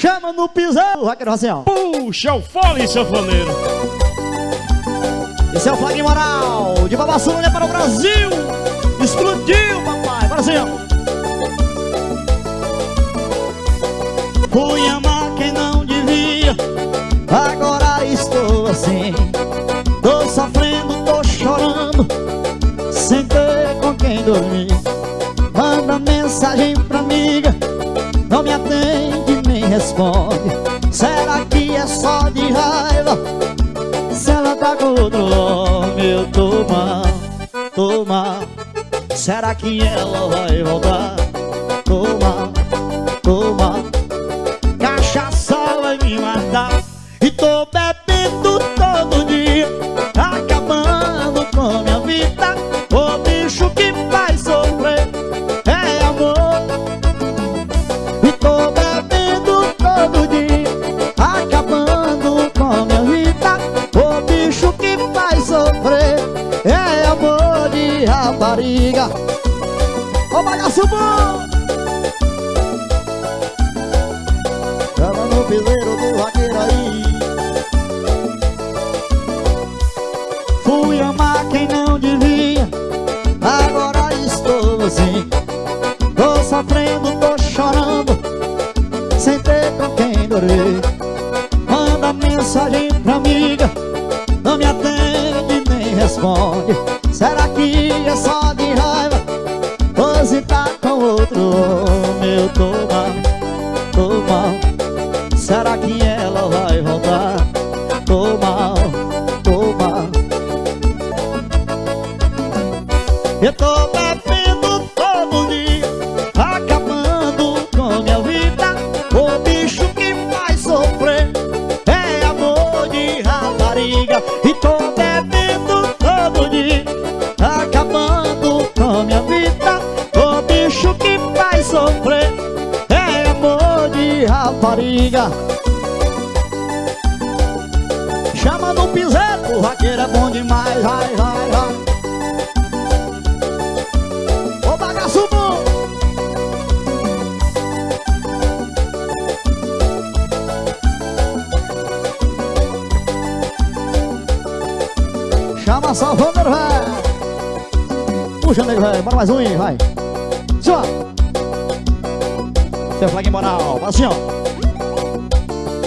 Chama no pisão, assim, ó. Puxa o fole, sanfoneiro. Esse é o flag moral de Babassunha para o Brasil. Explodiu, papai. Bora ó. Fui amar quem não devia. Agora estou assim. Tô sofrendo, tô chorando. Sem ter com quem dormir. Manda mensagem pra amiga. Não me atende responde. Será que é só de raiva? Se ela tá com outro homem, eu tô mal, tô mal Será que ela vai voltar? Tô mal, tô mal Cachaça vai me matar E tô bebendo rapariga Ô bagaço bom Chama no piseiro do vaqueiro aí Fui amar quem não devia. Agora estou assim. Tô sofrendo, tô chorando. Sem ter com quem dormir. Manda mensagem pra amiga. Não me atende nem responde. Será que tô mal Será que ela vai voltar? Tô mal, tô mal Eu tô rapariga. Chama no piseiro, o raqueiro é bom demais Vai, vai, vai. Ô bagaço bom. Chama só o número, vai. Puxa, nego, vai, bora mais um aí, vai. Ó Seu flag moral, assim, ó